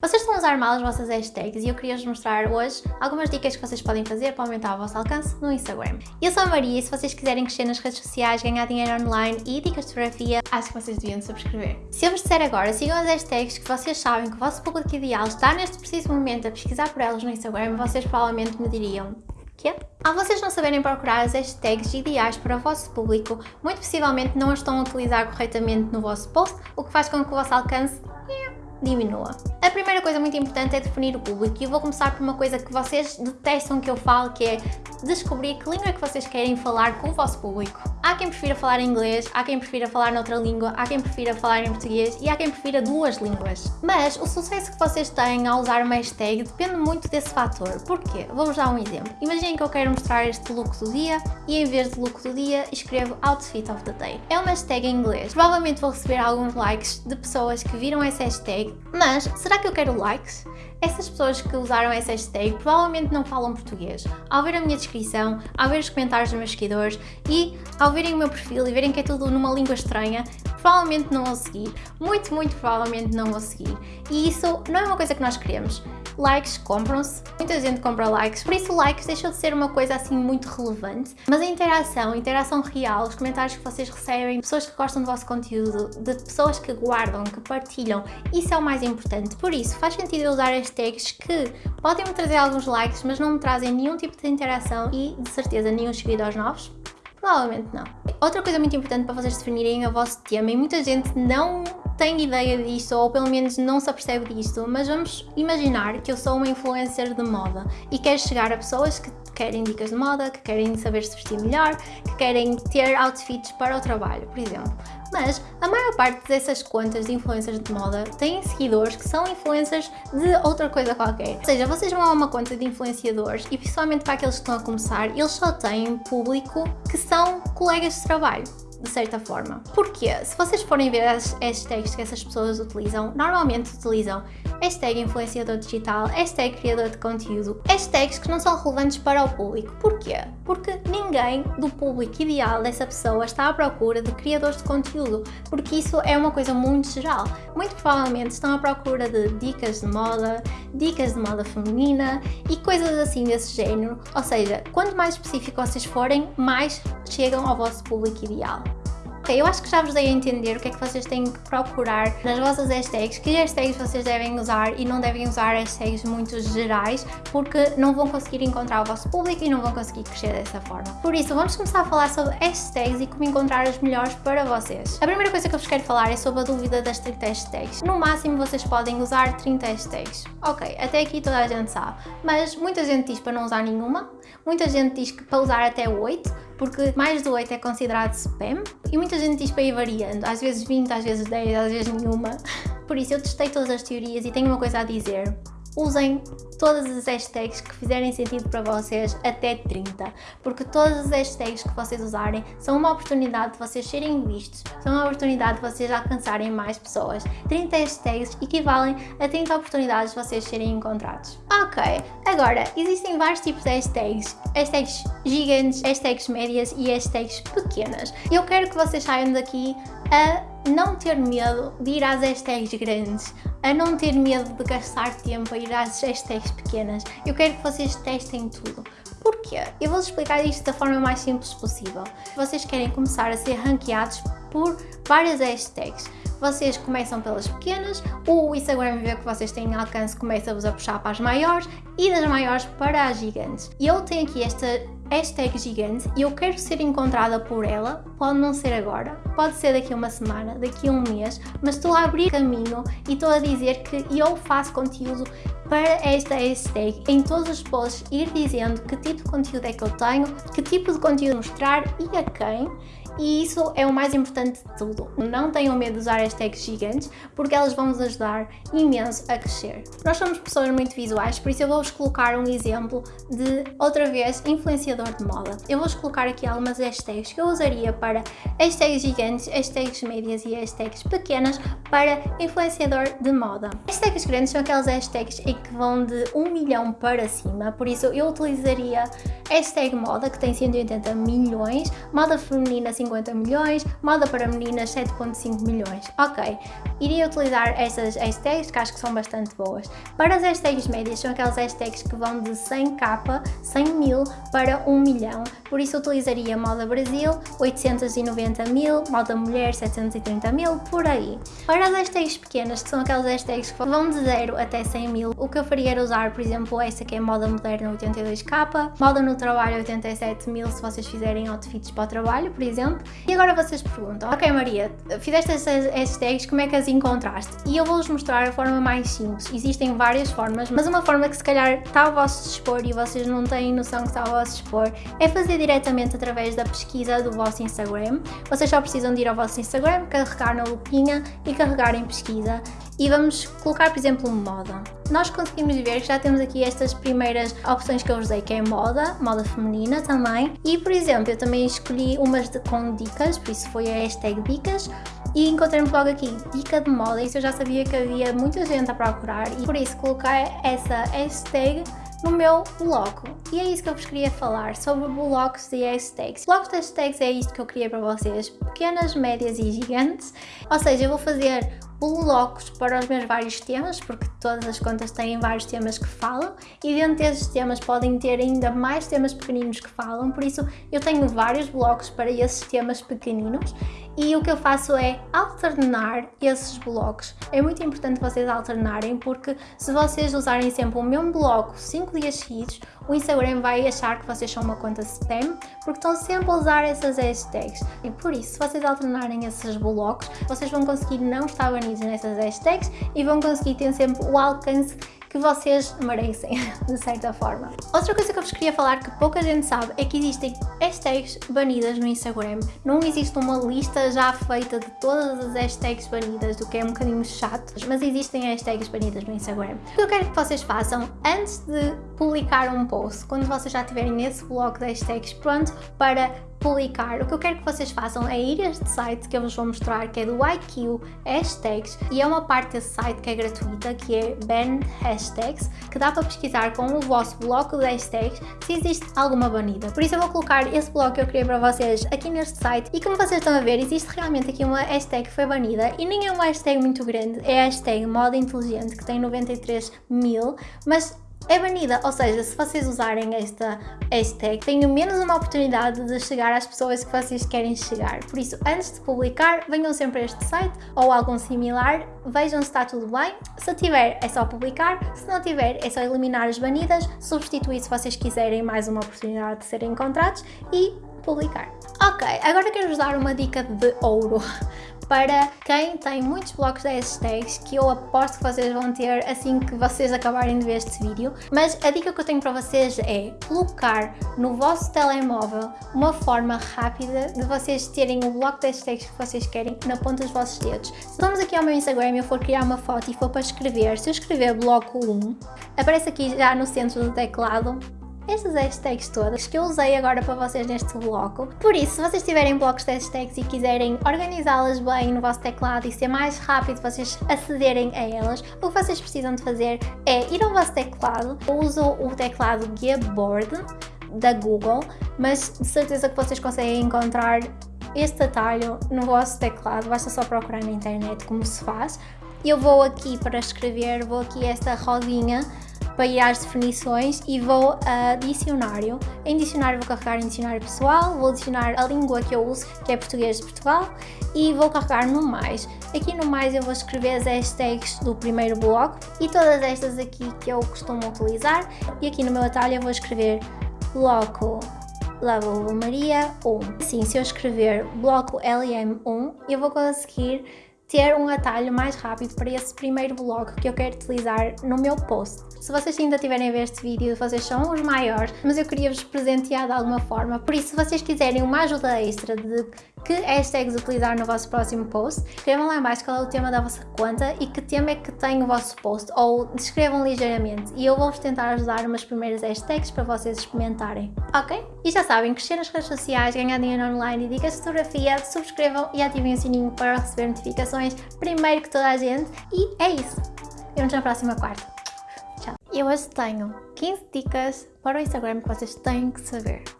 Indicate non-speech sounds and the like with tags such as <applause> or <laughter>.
Vocês estão a usar mal as vossas hashtags e eu queria vos mostrar hoje algumas dicas que vocês podem fazer para aumentar o vosso alcance no Instagram. Eu sou a Maria e se vocês quiserem crescer nas redes sociais, ganhar dinheiro online e dicas de fotografia, acho que vocês deviam subscrever. Se eu vos disser agora, sigam as hashtags que vocês sabem que o vosso público ideal está neste preciso momento a pesquisar por elas no Instagram, vocês provavelmente me diriam Quê? Ao vocês não saberem procurar as hashtags ideais para o vosso público, muito possivelmente não as estão a utilizar corretamente no vosso post, o que faz com que o vosso alcance diminua. A primeira coisa muito importante é definir o público e eu vou começar por uma coisa que vocês detestam que eu falo, que é descobrir que língua é que vocês querem falar com o vosso público. Há quem prefira falar inglês, há quem prefira falar noutra língua, há quem prefira falar em português e há quem prefira duas línguas. Mas o sucesso que vocês têm ao usar uma hashtag depende muito desse fator. Porquê? Vou-vos dar um exemplo. Imaginem que eu quero mostrar este look do dia e em vez de look do dia escrevo Outfit of the Day. É uma hashtag em inglês. Provavelmente vou receber alguns likes de pessoas que viram essa hashtag, mas será que eu quero likes? Essas pessoas que usaram essa hashtag provavelmente não falam português. Ao ver a minha descrição, ao ver os comentários dos meus seguidores e ao verem o meu perfil e verem que é tudo numa língua estranha, provavelmente não vou seguir. Muito, muito provavelmente não vou seguir. E isso não é uma coisa que nós queremos likes compram-se, muita gente compra likes, por isso likes deixou de ser uma coisa assim muito relevante, mas a interação, a interação real, os comentários que vocês recebem, pessoas que gostam do vosso conteúdo, de pessoas que guardam, que partilham, isso é o mais importante, por isso faz sentido usar hashtags que podem me trazer alguns likes, mas não me trazem nenhum tipo de interação e, de certeza, nenhum seguidores novos? Provavelmente não. Outra coisa muito importante para vocês definirem o vosso tema, e muita gente não tem ideia disto ou pelo menos não se apercebe disto, mas vamos imaginar que eu sou uma influencer de moda e quero chegar a pessoas que querem dicas de moda, que querem saber se vestir melhor, que querem ter outfits para o trabalho, por exemplo. Mas a maior parte dessas contas de influencers de moda têm seguidores que são influencers de outra coisa qualquer. Ou seja, vocês vão a uma conta de influenciadores e principalmente para aqueles que estão a começar, eles só têm público que são colegas de trabalho de certa forma. Porque se vocês forem ver as hashtags que essas pessoas utilizam, normalmente utilizam hashtag influenciador digital, hashtag criador de conteúdo, hashtags que não são relevantes para o público. Porquê? Porque ninguém do público ideal dessa pessoa está à procura de criadores de conteúdo, porque isso é uma coisa muito geral. Muito provavelmente estão à procura de dicas de moda, dicas de moda feminina e coisas assim desse género. Ou seja, quanto mais específico vocês forem, mais chegam ao vosso público ideal. Ok, eu acho que já vos dei a entender o que é que vocês têm que procurar nas vossas hashtags, que hashtags vocês devem usar e não devem usar hashtags muito gerais, porque não vão conseguir encontrar o vosso público e não vão conseguir crescer dessa forma. Por isso, vamos começar a falar sobre hashtags e como encontrar as melhores para vocês. A primeira coisa que eu vos quero falar é sobre a dúvida das 30 hashtags. No máximo, vocês podem usar 30 hashtags. Ok, até aqui toda a gente sabe, mas muita gente diz para não usar nenhuma, muita gente diz que para usar até 8, porque mais de 8 é considerado spam e muita gente diz para ir variando, às vezes 20, às vezes 10, às vezes nenhuma. Por isso eu testei todas as teorias e tenho uma coisa a dizer usem todas as hashtags que fizerem sentido para vocês até 30, porque todas as hashtags que vocês usarem são uma oportunidade de vocês serem vistos, são uma oportunidade de vocês alcançarem mais pessoas. 30 hashtags equivalem a 30 oportunidades de vocês serem encontrados. Ok, agora existem vários tipos de hashtags, hashtags gigantes, hashtags médias e hashtags pequenas. Eu quero que vocês saiam daqui a não ter medo de ir às hashtags grandes, a não ter medo de gastar tempo a ir às hashtags pequenas. Eu quero que vocês testem tudo. Porquê? Eu vou explicar isto da forma mais simples possível. Vocês querem começar a ser ranqueados por várias hashtags. Vocês começam pelas pequenas, o Instagram vê que vocês têm alcance, começa-vos a puxar para as maiores e das maiores para as gigantes. E eu tenho aqui esta hashtag gigante. E eu quero ser encontrada por ela, pode não ser agora, pode ser daqui a uma semana, daqui a um mês, mas estou a abrir caminho e estou a dizer que eu faço conteúdo para esta hashtag. Em todos os posts ir dizendo que tipo de conteúdo é que eu tenho, que tipo de conteúdo mostrar e a quem e isso é o mais importante de tudo. Não tenham medo de usar hashtags gigantes porque elas vão nos ajudar imenso a crescer. Nós somos pessoas muito visuais, por isso eu vou-vos colocar um exemplo de, outra vez, influenciador de moda. Eu vou-vos colocar aqui algumas hashtags que eu usaria para hashtags gigantes, hashtags médias e hashtags pequenas para influenciador de moda. Hashtags grandes são aquelas hashtags em que vão de 1 milhão para cima, por isso eu utilizaria hashtag moda, que tem 180 milhões, moda feminina 50 milhões, moda para meninas 7.5 milhões. Ok, iria utilizar estas hashtags que acho que são bastante boas. Para as hashtags médias, são aquelas hashtags que vão de 100k, 100 mil para 1 milhão, por isso utilizaria moda Brasil, 890 mil, moda mulher, 730 mil, por aí. Para as hashtags pequenas, que são aquelas hashtags que vão de 0 até 100 mil, o que eu faria era usar, por exemplo, esta que é moda moderna 82k, moda no trabalho 87 mil se vocês fizerem outfits para o trabalho, por exemplo. E agora vocês perguntam, ok Maria, fizeste estas hashtags, como é que as encontraste? E eu vou-vos mostrar a forma mais simples. Existem várias formas, mas uma forma que se calhar está ao vosso dispor e vocês não têm noção que está ao vosso dispor é fazer diretamente através da pesquisa do vosso Instagram. Vocês só precisam de ir ao vosso Instagram, carregar na lupinha e carregar em pesquisa e vamos colocar, por exemplo, moda. Nós conseguimos ver que já temos aqui estas primeiras opções que eu usei, que é moda, moda feminina também. E, por exemplo, eu também escolhi umas de, com dicas, por isso foi a hashtag dicas. E encontrei-me logo aqui, dica de moda, isso eu já sabia que havia muita gente a procurar e por isso coloquei essa hashtag no meu bloco. E é isso que eu vos queria falar, sobre blocos de hashtags. Blocos de hashtags é isto que eu criei para vocês, pequenas, médias e gigantes. Ou seja, eu vou fazer blocos para os meus vários temas, porque todas as contas têm vários temas que falam e dentro desses temas podem ter ainda mais temas pequeninos que falam, por isso eu tenho vários blocos para esses temas pequeninos e o que eu faço é alternar esses blocos. É muito importante vocês alternarem porque se vocês usarem sempre o mesmo bloco 5 dias seguidos, o Instagram vai achar que vocês são uma conta spam porque estão sempre a usar essas hashtags. E por isso, se vocês alternarem esses blocos, vocês vão conseguir não estar banidos nessas hashtags e vão conseguir ter sempre o alcance que vocês merecem, <laughs> de certa forma. Outra coisa que eu vos queria falar que pouca gente sabe é que existem hashtags banidas no Instagram. Não existe uma lista já feita de todas as hashtags banidas, o que é um bocadinho chato, mas existem hashtags banidas no Instagram. O que eu quero que vocês façam antes de publicar um post, quando vocês já tiverem nesse bloco de hashtags pronto para publicar, o que eu quero que vocês façam é ir a este site que eu vos vou mostrar, que é do IQ Hashtags, e é uma parte desse site que é gratuita, que é Ban Hashtags, que dá para pesquisar com o vosso bloco de hashtags se existe alguma banida. Por isso eu vou colocar esse bloco que eu criei para vocês aqui neste site, e como vocês estão a ver, existe realmente aqui uma hashtag que foi banida, e nem é uma hashtag muito grande, é a hashtag moda inteligente, que tem 93 mil, mas é banida, ou seja, se vocês usarem esta hashtag, tenham menos uma oportunidade de chegar às pessoas que vocês querem chegar. Por isso, antes de publicar, venham sempre a este site ou algum similar, vejam se está tudo bem. Se tiver, é só publicar, se não tiver, é só eliminar as banidas, substituir se vocês quiserem mais uma oportunidade de serem encontrados e publicar. Ok, agora quero-vos dar uma dica de ouro para quem tem muitos blocos de hashtags que eu aposto que vocês vão ter assim que vocês acabarem de ver este vídeo. Mas a dica que eu tenho para vocês é colocar no vosso telemóvel uma forma rápida de vocês terem o bloco de hashtags que vocês querem na ponta dos vossos dedos. Se vamos aqui ao meu Instagram e eu for criar uma foto e for para escrever, se eu escrever bloco 1, aparece aqui já no centro do teclado estas hashtags todas que eu usei agora para vocês neste bloco. Por isso, se vocês tiverem blocos de hashtags e quiserem organizá-las bem no vosso teclado e ser mais rápido vocês acederem a elas, o que vocês precisam de fazer é ir ao vosso teclado. Eu uso o teclado Gboard da Google, mas de certeza que vocês conseguem encontrar este atalho no vosso teclado, basta só procurar na internet como se faz. Eu vou aqui para escrever, vou aqui esta rodinha para ir às definições e vou a dicionário. Em dicionário vou carregar em dicionário pessoal, vou adicionar a língua que eu uso, que é português de Portugal, e vou carregar no mais. Aqui no mais eu vou escrever as hashtags do primeiro bloco e todas estas aqui que eu costumo utilizar. E aqui no meu atalho eu vou escrever bloco Level Maria 1. Assim, se eu escrever bloco LM1, eu vou conseguir ter um atalho mais rápido para esse primeiro bloco que eu quero utilizar no meu post. Se vocês ainda tiverem a ver este vídeo, vocês são os maiores, mas eu queria vos presentear de alguma forma, por isso se vocês quiserem uma ajuda extra de que hashtags utilizar no vosso próximo post, escrevam lá embaixo qual é o tema da vossa conta e que tema é que tem o vosso post, ou descrevam ligeiramente e eu vou-vos tentar ajudar umas primeiras hashtags para vocês experimentarem, ok? E já sabem, crescer nas redes sociais, ganhar dinheiro online e dicas de fotografia, subscrevam e ativem o sininho para receber notificações primeiro que toda a gente e é isso. Vemos na próxima quarta. Tchau. Eu hoje tenho 15 dicas para o Instagram que vocês têm que saber.